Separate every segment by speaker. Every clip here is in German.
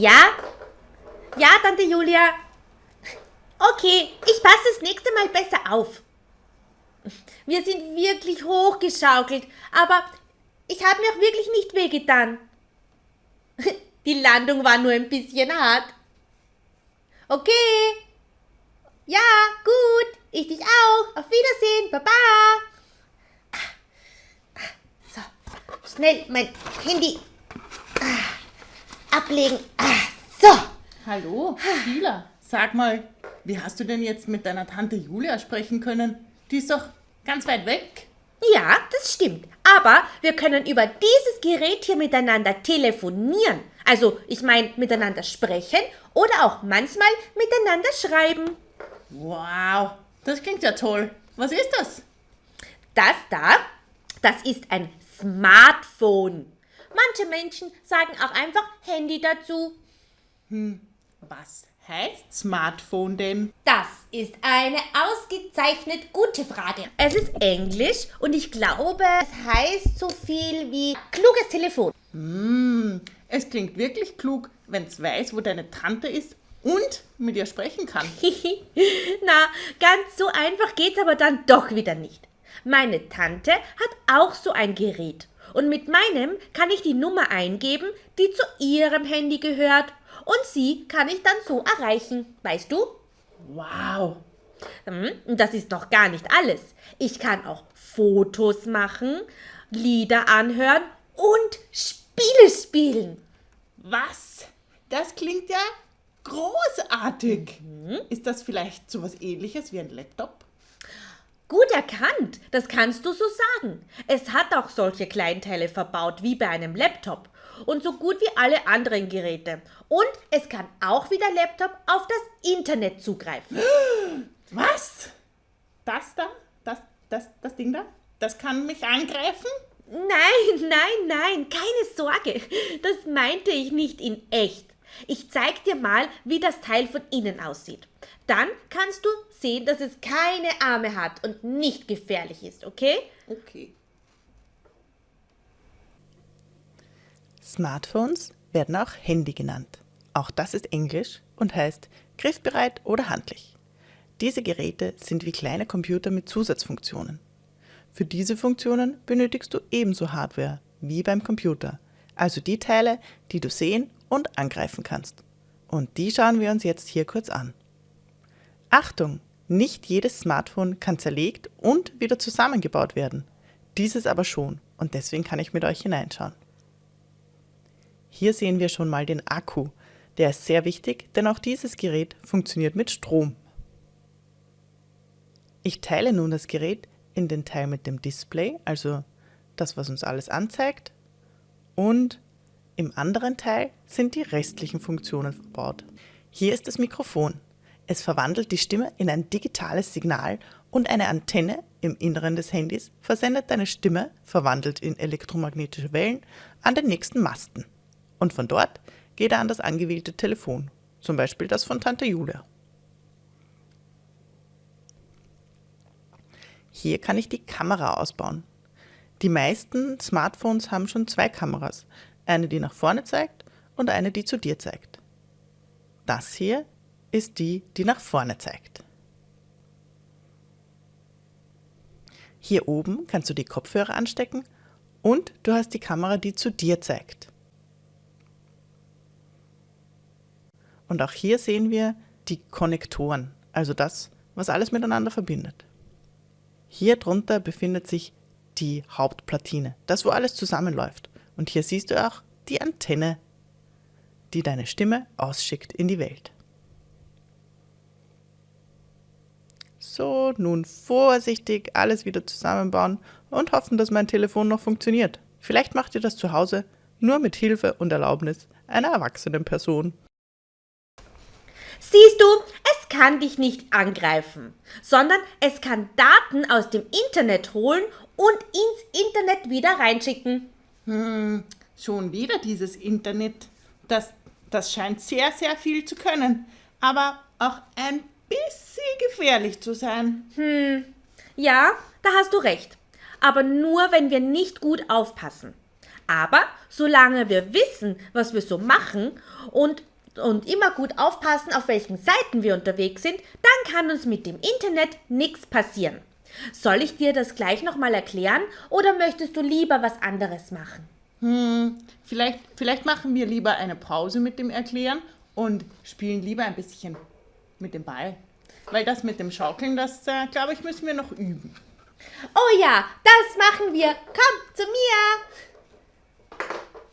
Speaker 1: Ja? Ja, Tante Julia. Okay, ich passe das nächste Mal besser auf. Wir sind wirklich hochgeschaukelt, aber ich habe mir auch wirklich nicht wehgetan. Die Landung war nur ein bisschen hart. Okay. Ja, gut. Ich dich auch. Auf Wiedersehen. Baba. So, schnell mein Handy ablegen. So.
Speaker 2: Hallo, Sheila. Sag mal, wie hast du denn jetzt mit deiner Tante Julia sprechen können? Die ist doch ganz weit weg.
Speaker 1: Ja, das stimmt. Aber wir können über dieses Gerät hier miteinander telefonieren. Also, ich meine, miteinander sprechen oder auch manchmal miteinander schreiben.
Speaker 2: Wow, das klingt ja toll. Was ist das?
Speaker 1: Das da, das ist ein Smartphone. Manche Menschen sagen auch einfach Handy dazu.
Speaker 2: Hm, was heißt Smartphone denn?
Speaker 1: Das ist eine ausgezeichnet gute Frage. Es ist Englisch und ich glaube, es heißt so viel wie kluges Telefon.
Speaker 2: Hm, es klingt wirklich klug, wenn es weiß, wo deine Tante ist und mit ihr sprechen kann.
Speaker 1: Na, ganz so einfach geht's aber dann doch wieder nicht. Meine Tante hat auch so ein Gerät. Und mit meinem kann ich die Nummer eingeben, die zu ihrem Handy gehört. Und sie kann ich dann so erreichen. Weißt du?
Speaker 2: Wow.
Speaker 1: Hm, das ist noch gar nicht alles. Ich kann auch Fotos machen, Lieder anhören und Spiele spielen.
Speaker 2: Was? Das klingt ja großartig. Mhm. Ist das vielleicht so was ähnliches wie ein Laptop?
Speaker 1: Gut erkannt, das kannst du so sagen. Es hat auch solche Kleinteile verbaut wie bei einem Laptop und so gut wie alle anderen Geräte. Und es kann auch wie der Laptop auf das Internet zugreifen.
Speaker 2: Was? Das da? Das, das, das Ding da? Das kann mich angreifen?
Speaker 1: Nein, nein, nein, keine Sorge. Das meinte ich nicht in echt. Ich zeig dir mal, wie das Teil von innen aussieht. Dann kannst du sehen, dass es keine Arme hat und nicht gefährlich ist, okay?
Speaker 2: Okay.
Speaker 3: Smartphones werden auch Handy genannt. Auch das ist Englisch und heißt griffbereit oder handlich. Diese Geräte sind wie kleine Computer mit Zusatzfunktionen. Für diese Funktionen benötigst du ebenso Hardware wie beim Computer, also die Teile, die du sehen und angreifen kannst. Und die schauen wir uns jetzt hier kurz an. Achtung! Nicht jedes Smartphone kann zerlegt und wieder zusammengebaut werden. Dieses aber schon und deswegen kann ich mit euch hineinschauen. Hier sehen wir schon mal den Akku. Der ist sehr wichtig, denn auch dieses Gerät funktioniert mit Strom. Ich teile nun das Gerät in den Teil mit dem Display, also das, was uns alles anzeigt, und im anderen Teil sind die restlichen Funktionen verbaut. Hier ist das Mikrofon. Es verwandelt die Stimme in ein digitales Signal und eine Antenne im Inneren des Handys versendet deine Stimme, verwandelt in elektromagnetische Wellen, an den nächsten Masten. Und von dort geht er an das angewählte Telefon, zum Beispiel das von Tante Julia. Hier kann ich die Kamera ausbauen. Die meisten Smartphones haben schon zwei Kameras, eine die nach vorne zeigt und eine die zu dir zeigt. Das hier ist die, die nach vorne zeigt. Hier oben kannst du die Kopfhörer anstecken und du hast die Kamera, die zu dir zeigt. Und auch hier sehen wir die Konnektoren, also das, was alles miteinander verbindet. Hier drunter befindet sich die Hauptplatine, das wo alles zusammenläuft. Und hier siehst du auch die Antenne, die deine Stimme ausschickt in die Welt. So, nun vorsichtig alles wieder zusammenbauen und hoffen, dass mein Telefon noch funktioniert. Vielleicht macht ihr das zu Hause nur mit Hilfe und Erlaubnis einer erwachsenen Person.
Speaker 1: Siehst du, es kann dich nicht angreifen, sondern es kann Daten aus dem Internet holen und ins Internet wieder reinschicken.
Speaker 2: Hm, schon wieder dieses Internet. Das, das scheint sehr, sehr viel zu können, aber auch ein bisschen gefährlich zu sein.
Speaker 1: Hm, ja, da hast du recht. Aber nur, wenn wir nicht gut aufpassen. Aber solange wir wissen, was wir so machen und, und immer gut aufpassen, auf welchen Seiten wir unterwegs sind, dann kann uns mit dem Internet nichts passieren. Soll ich dir das gleich nochmal erklären oder möchtest du lieber was anderes machen?
Speaker 3: Hm, vielleicht, vielleicht machen wir lieber eine Pause mit dem Erklären und spielen lieber ein bisschen mit dem Ball. Weil das mit dem Schaukeln, das äh, glaube ich, müssen wir noch üben.
Speaker 1: Oh ja, das machen wir. Komm zu mir.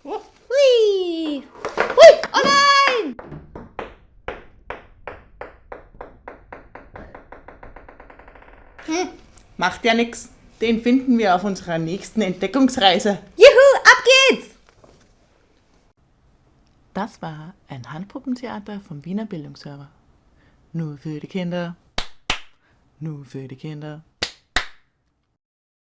Speaker 3: Oh,
Speaker 1: Hui. Hui. Oh nein.
Speaker 3: macht ja nichts. Den finden wir auf unserer nächsten Entdeckungsreise.
Speaker 4: Das war ein Handpuppentheater vom Wiener Bildungsserver. Nur für die Kinder. Nur für die Kinder.